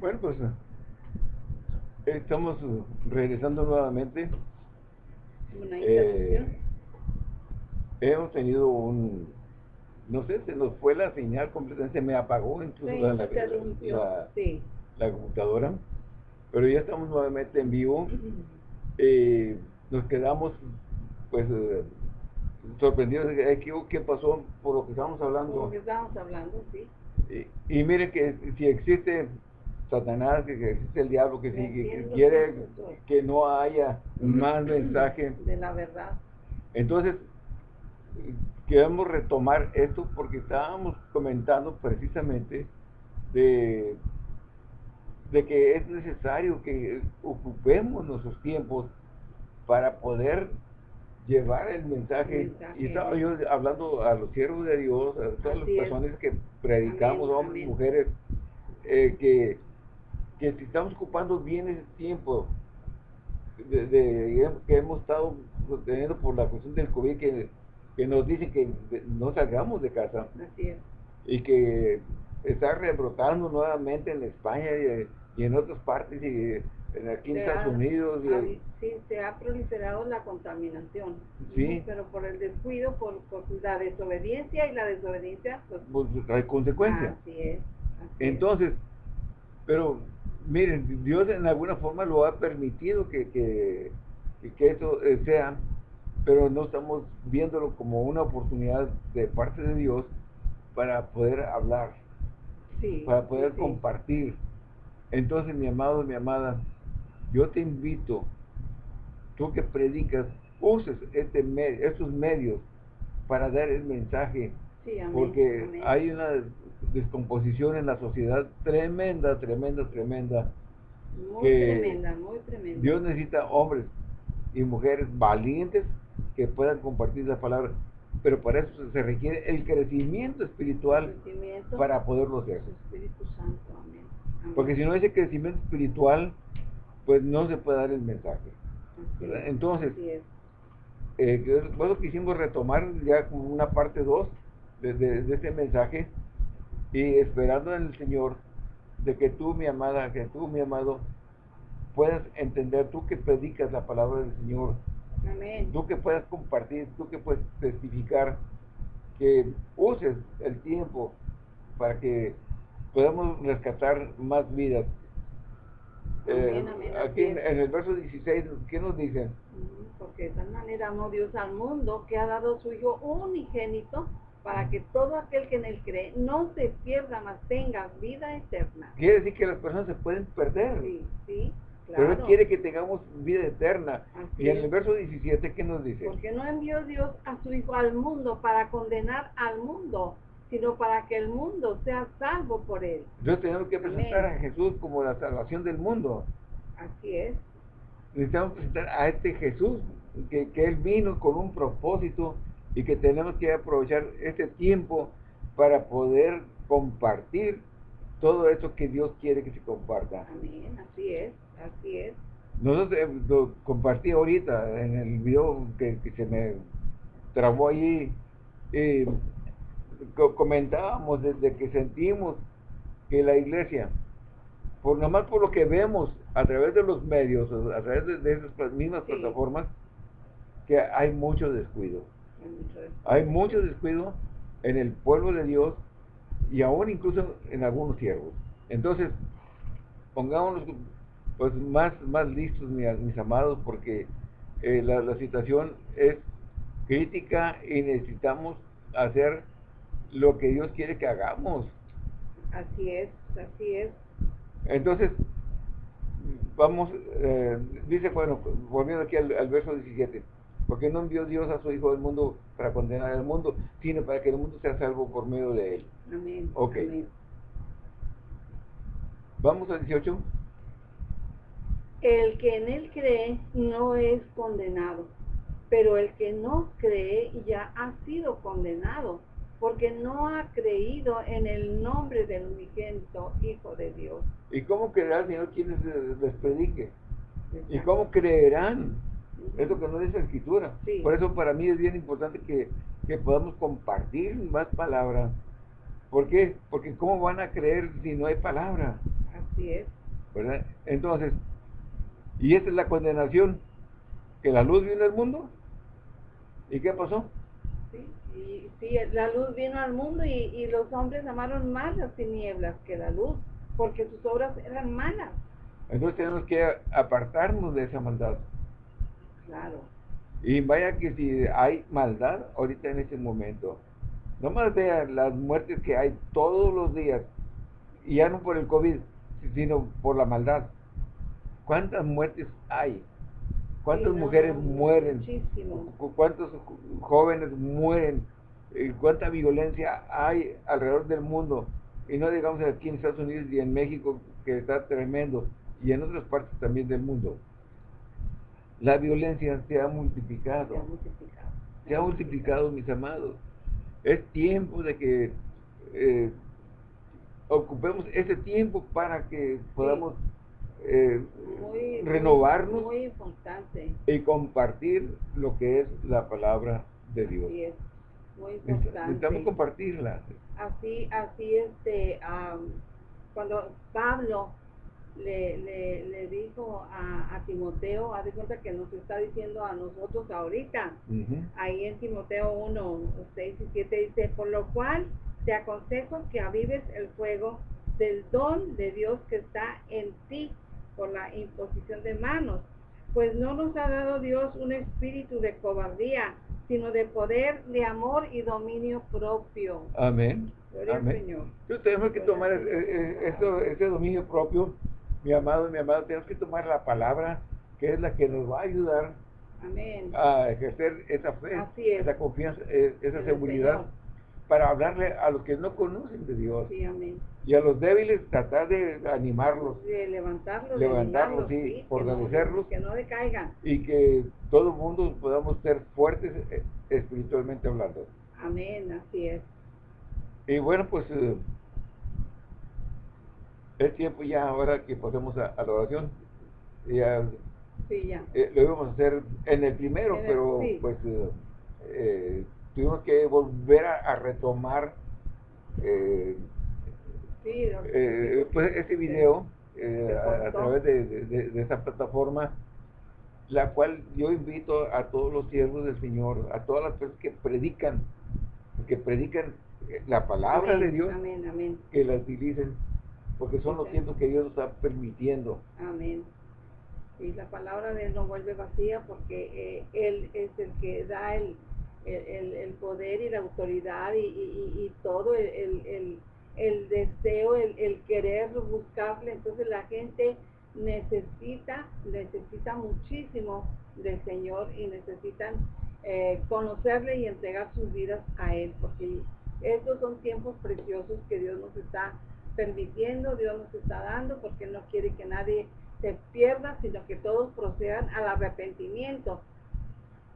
Bueno, pues estamos regresando nuevamente. Eh, hemos tenido un, no sé, se nos fue la señal completamente, se me apagó incluso la, la, computadora, pero ya estamos nuevamente en vivo. Eh, nos quedamos, pues, eh, sorprendidos de ¿qué, qué pasó por lo que estábamos hablando. Por lo que estábamos hablando, sí. Y, mire que si existe Satanás, que existe el diablo, que, si, quiere que no haya más mensaje. De la verdad. Entonces, queremos retomar esto porque estábamos comentando precisamente de, de que es necesario que ocupemos nuestros tiempos para poder llevar el mensaje. Y estaba yo hablando a los siervos de Dios, a todas las personas que predicamos, hombres, mujeres, eh, que, que si estamos ocupando bien ese tiempo de, que hemos estado teniendo por la cuestión del COVID, que, que nos dicen que no salgamos de casa. Y que está rebrotando nuevamente en España y, y en otras partes. Y, aquí en Estados Unidos. sí, se ha proliferado la contaminación. Sí. Pero por el descuido, por, la desobediencia y la desobediencia, pues, pues hay consecuencias. Así es. Entonces, pero miren, Dios en alguna forma lo ha permitido que, que, que eso eh, sea, pero no estamos viéndolo como una oportunidad de parte de Dios para poder hablar, para poder compartir. Entonces, mi amado, mi amada, yo te invito, tú que predicas, uses este estos medios para dar el mensaje, porque hay una descomposición en la sociedad tremenda, tremenda, tremenda. Muy tremenda, muy tremenda. Dios necesita hombres y mujeres valientes que puedan compartir la palabra, pero para eso se requiere el crecimiento espiritual para poderlo hacer. Porque si no ese crecimiento espiritual, pues no se puede dar el mensaje. Entonces, eh, bueno, quisimos retomar ya como una parte 2 de, este mensaje y esperando en el Señor de que tú, mi amada, que tú, mi amado, puedas entender, tú que predicas la palabra del Señor, tú que puedas compartir, tú que puedes testificar, que uses el tiempo para que podamos rescatar más vidas. Eh, aquí en, el verso 16, ¿qué nos dice? Porque de tal manera amó Dios al mundo que ha dado su Hijo unigénito para que todo aquel que en él cree no se pierda, más tenga vida eterna. Quiere decir que las personas se pueden perder. Sí, sí. Claro. Pero Él quiere que tengamos vida eterna. y en el verso 17, ¿qué nos dice? Porque no envió Dios a su Hijo al mundo para condenar al mundo, sino para que el mundo sea salvo por él. Entonces tenemos que presentar a Jesús como la salvación del mundo. Así es. Necesitamos presentar a este Jesús, que, que Él vino con un propósito y que tenemos que aprovechar este tiempo para poder compartir todo eso que Dios quiere que se comparta. Amén, así es, así es. Nosotros eh, lo compartí ahorita en el video que, se me trabó ahí. Eh, comentábamos desde que sentimos que la iglesia, por nomás por lo que vemos a través de los medios, a través de, esas mismas plataformas, que hay mucho descuido. Hay mucho descuido en el pueblo de Dios y aún incluso en algunos siervos. Entonces, pongámonos pues más, más listos, mis, amados, porque eh, la, la situación es crítica y necesitamos hacer lo que Dios quiere que hagamos. Así es, así es. Entonces, vamos, eh, dice, bueno, volviendo aquí al, verso 17, porque no envió Dios a su Hijo del mundo para condenar al mundo, sino para que el mundo sea salvo por medio de él. Amén. Ok. Vamos al 18. El que en él cree no es condenado, pero el que no cree ya ha sido condenado porque no ha creído en el nombre del unigénito Hijo de Dios. ¿Y cómo creerá el Señor quienes les predique? ¿Y cómo creerán? Es lo que no dice la Escritura. Por eso para mí es bien importante que, podamos compartir más palabras. ¿Por qué? Porque ¿cómo van a creer si no hay palabra? Así es. ¿Verdad? Entonces, y esta es la condenación, que la luz vino al mundo. ¿Y qué pasó? Sí, y, sí la luz vino al mundo y, y los hombres amaron más las tinieblas que la luz, porque sus obras eran malas. Entonces tenemos que apartarnos de esa maldad. Claro. Y vaya que si hay maldad ahorita en este momento, no más vean las muertes que hay todos los días, y ya no por el COVID, sino por la maldad. ¿Cuántas muertes hay? ¿Cuántas mujeres mueren? Muchísimo. ¿Cuántos jóvenes mueren? ¿Cuánta violencia hay alrededor del mundo? Y no digamos aquí en Estados Unidos y en México, que está tremendo, y en otras partes también del mundo. La violencia se ha multiplicado. Se ha multiplicado. Se ha multiplicado, mis amados. Es tiempo de que eh, ocupemos ese tiempo para que podamos eh, renovarnos muy, importante. y compartir lo que es la palabra de Dios. Así es, muy importante. Necesitamos compartirla. Así, así este, cuando Pablo le, le, le dijo a, a, Timoteo, haz de cuenta que nos está diciendo a nosotros ahorita, ahí en Timoteo 1, 6 y 7 dice, por lo cual te aconsejo que avives el fuego del don de Dios que está en ti por la imposición de manos, pues no nos ha dado Dios un espíritu de cobardía, sino de poder, de amor y dominio propio. Amén. Gloria al Señor. Entonces tenemos que tomar ese dominio propio mi amado y mi amado, tenemos que tomar la palabra que es la que nos va a ayudar a ejercer esa fe, esa confianza, e, esa seguridad, para hablarle a los que no conocen de Dios. Y a los débiles tratar de animarlos. De levantarlos. Levantarlos, sí, fortalecerlos. Que no decaigan. Y que todo el mundo podamos ser fuertes eh, espiritualmente hablando. Amén, así es. Y bueno, pues... Eh, es tiempo ya ahora que pasemos a, la oración. Ya, sí, ya. Eh, lo íbamos a hacer en el primero, pero pues eh, eh, tuvimos que volver a, retomar pues este video a, través de, de, esa plataforma, la cual yo invito a todos los siervos del Señor, a todas las personas que predican, que predican la palabra de Dios, que la utilicen porque son los tiempos que Dios nos está permitiendo. Amén. Y la palabra de Él no vuelve vacía porque eh, Él es el que da el, el, poder y la autoridad y, y, todo, el, el deseo, el, querer buscarle. Entonces la gente necesita, necesita muchísimo del Señor y necesitan eh, conocerle y entregar sus vidas a Él, porque estos son tiempos preciosos que Dios nos está permitiendo, Dios nos está dando, porque no quiere que nadie se pierda, sino que todos procedan al arrepentimiento,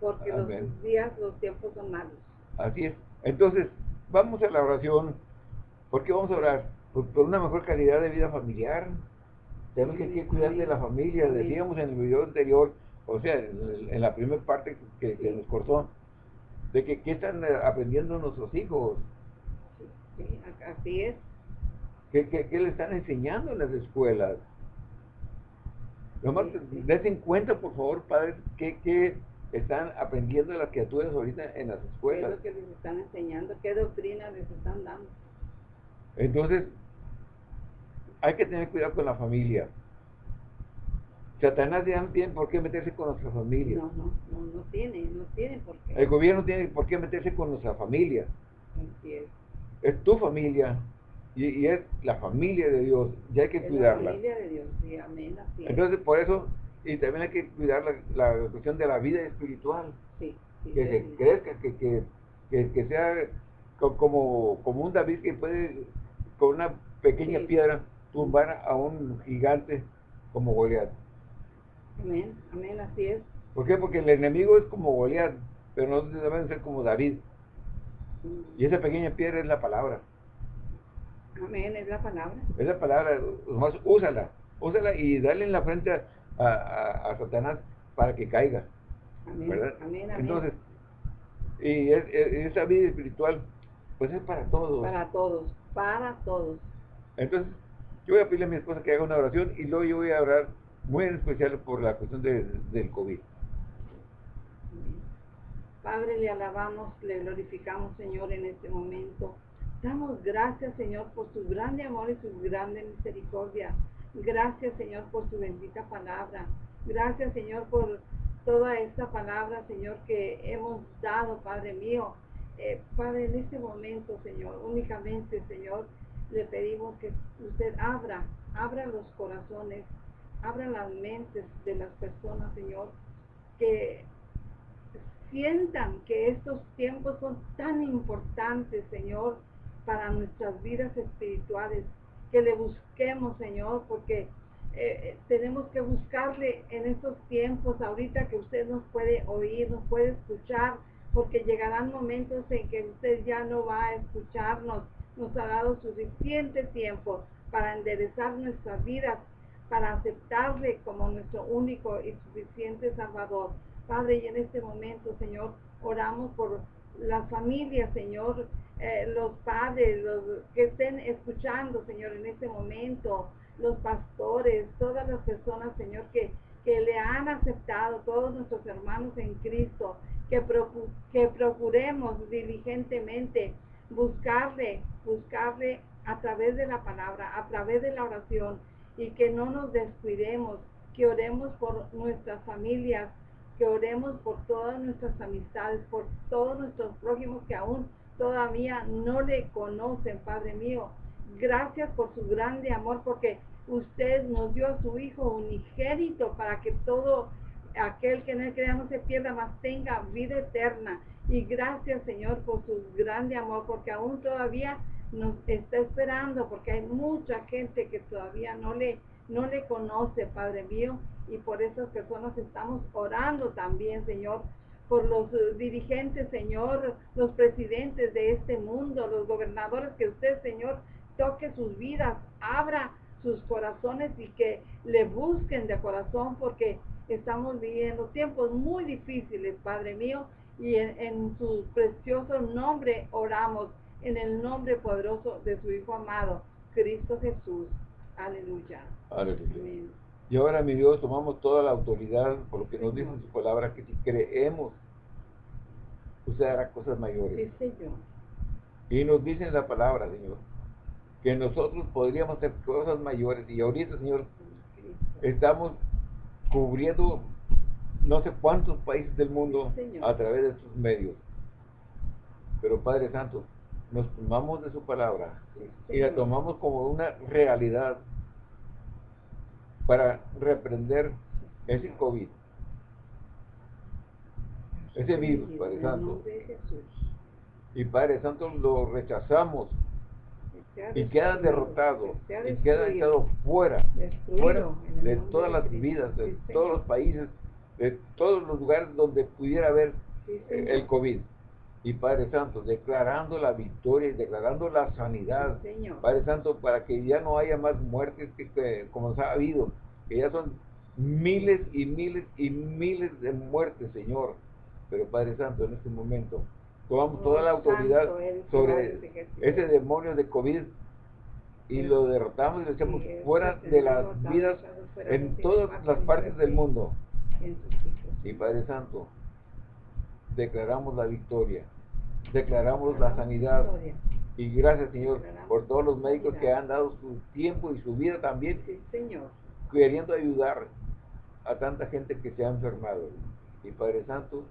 porque los días, los tiempos son malos. Así es. Entonces, vamos a la oración. ¿Por qué vamos a orar? Por, una mejor calidad de vida familiar. Tenemos que cuidar de la familia. Decíamos en el video anterior, o sea, en, la primera parte que, nos cortó, de que qué están aprendiendo nuestros hijos. Sí, así es. ¿Qué, le están enseñando en las escuelas? Nomás en cuenta, por favor, padres, qué, están aprendiendo las criaturas ahorita en las escuelas. ¿Qué es lo que les están enseñando? ¿Qué doctrina les están dando? Entonces, hay que tener cuidado con la familia. Satanás ya no tiene por qué meterse con nuestra familia. No, no, no, no tiene, no tiene por qué. El gobierno tiene por qué meterse con nuestra familia. Así es. Es tu familia, y, es la familia de Dios, y hay que cuidarla. La familia de Dios, sí, amén, así Entonces, por eso, y también hay que cuidar la, cuestión de la vida espiritual. Sí, que se crezca, que, que, que, sea como, como un David que puede, con una pequeña piedra, tumbar a un gigante como Goliat. Amén, amén, así es. ¿Por qué? Porque el enemigo es como Goliat, pero nosotros deben ser como David. Mm. Y esa pequeña piedra es la palabra. Amén, es la palabra. Es la palabra, úsala, úsala y dale en la frente a, a, Satanás para que caiga. Amén, ¿verdad? amén, Entonces, y esa vida espiritual, pues es para todos. Para todos, para todos. Entonces, Yo voy a pedirle a mi esposa que haga una oración y luego yo voy a orar muy en especial por la cuestión del COVID. Padre, le alabamos, le glorificamos, Señor, en este momento. Damos gracias, Señor, por su grande amor y su grande misericordia. Gracias, Señor, por su bendita palabra. Gracias, Señor, por toda esta palabra, Señor, que hemos dado, Padre mío. Eh, Padre, en este momento, Señor, únicamente, Señor, le pedimos que usted abra, abra los corazones, abra las mentes de las personas, Señor, que sientan que estos tiempos son tan importantes, Señor, para nuestras vidas espirituales, que le busquemos, Señor, porque eh, eh, tenemos que buscarle en estos tiempos, ahorita que usted nos puede oír, nos puede escuchar, porque llegarán momentos en que usted ya no va a escucharnos, nos ha dado suficiente tiempo para enderezar nuestras vidas, para aceptarle como nuestro único y suficiente Salvador. Padre, y en este momento, Señor, oramos por las familias, Señor, eh, los padres, los que estén escuchando, Señor, en este momento, los pastores, todas las personas, Señor, que, que le han aceptado, todos nuestros hermanos en Cristo, que, que procuremos diligentemente buscarle, buscarle a través de la palabra, a través de la oración, y que no nos descuidemos, que oremos por nuestras familias, que oremos por todas nuestras amistades, por todos nuestros prójimos que aún todavía no le conocen, Padre mío. Gracias por su grande amor, porque usted nos dio a su Hijo unigénito para que todo aquel que en él crea no se pierda, más tenga vida eterna. Y gracias, Señor, por su grande amor, porque aún todavía nos está esperando, porque hay mucha gente que todavía no le, no le conoce, Padre mío y por esas personas estamos orando también, Señor, por los eh, dirigentes, Señor, los presidentes de este mundo, los gobernadores, que usted, Señor, toque sus vidas, abra sus corazones y que le busquen de corazón porque estamos viviendo tiempos muy difíciles, Padre mío, y en, su precioso nombre oramos, en el nombre poderoso de su Hijo amado, Cristo Jesús. Aleluya. Aleluya. Y ahora, mi Dios, tomamos toda la autoridad por lo que nos dice su palabra, que si creemos, usted hará cosas mayores. Y nos dice la palabra, Señor, que nosotros podríamos hacer cosas mayores. Y ahorita, Señor, estamos cubriendo no sé cuántos países del mundo a través de sus medios. Pero Padre Santo, nos tomamos de su palabra y la tomamos como una realidad para reprender ese COVID, ese virus, Padre Santo. Y Padre Santo lo rechazamos. Y queda derrotado y queda echado fuera, fuera de todas las vidas, de todos los países, de todos los lugares donde pudiera haber el COVID. Y Padre Santo, declarando la victoria y declarando la sanidad, Padre Santo, para que ya no haya más muertes que, como ha habido, que ya son miles y miles y miles de muertes, Señor. Pero Padre Santo, en este momento, tomamos toda la autoridad sobre ese demonio de COVID y lo derrotamos y lo echamos fuera de las vidas en todas las partes del mundo. Y Padre Santo, declaramos la victoria declaramos la sanidad. Y gracias, Señor, por todos los médicos que han dado su tiempo y su vida también, queriendo ayudar a tanta gente que se ha enfermado. Y Padre Santo,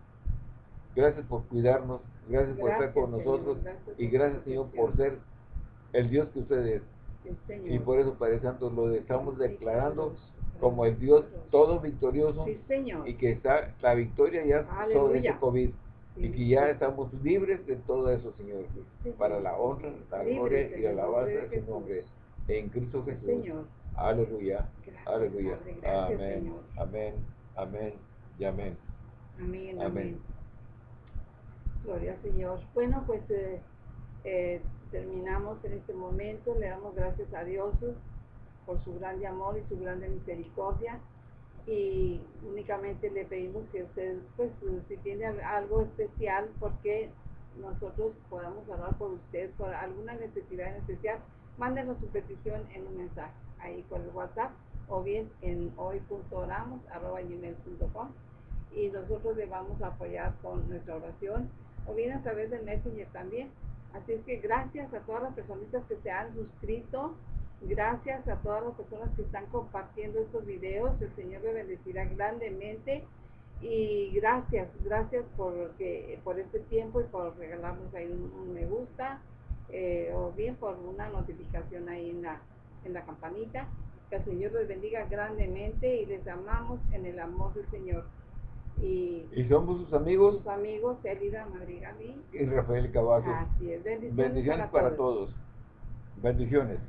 gracias por cuidarnos, gracias, por estar con nosotros y gracias, Señor, por ser el Dios que usted es. y por eso, Padre Santo, lo estamos declarando como el Dios todo victorioso y que está la victoria ya sobre este COVID y que ya estamos libres de todo eso, Señor, para la honra, la gloria y la alabanza de su nombre, en Cristo Jesús. Aleluya, aleluya. Amén, amén, amén y amén. Amén, amén. Gloria al Señor. Bueno, pues eh, eh, terminamos en este momento. Le damos gracias a Dios por su grande amor y su grande misericordia y únicamente le pedimos que usted, pues, si tiene algo especial, porque nosotros podamos hablar por usted, por alguna necesidad en especial, mándenos su petición en un mensaje, ahí con el WhatsApp, o bien en hoy.oramos.com y nosotros le vamos a apoyar con nuestra oración, o bien a través de Messenger también. Así es que gracias a todas las personitas que se han suscrito, gracias a todas las personas que están compartiendo estos videos, el Señor le bendecirá grandemente y gracias, gracias por, por este tiempo y por regalarnos ahí un, me gusta eh, o bien por una notificación ahí en la, en la campanita. Que el Señor les bendiga grandemente y les amamos en el amor del Señor. Y, somos sus amigos. Sus amigos, Elida Madrigal y Rafael Caballo. Así es. Bendiciones, para, todos. Bendiciones.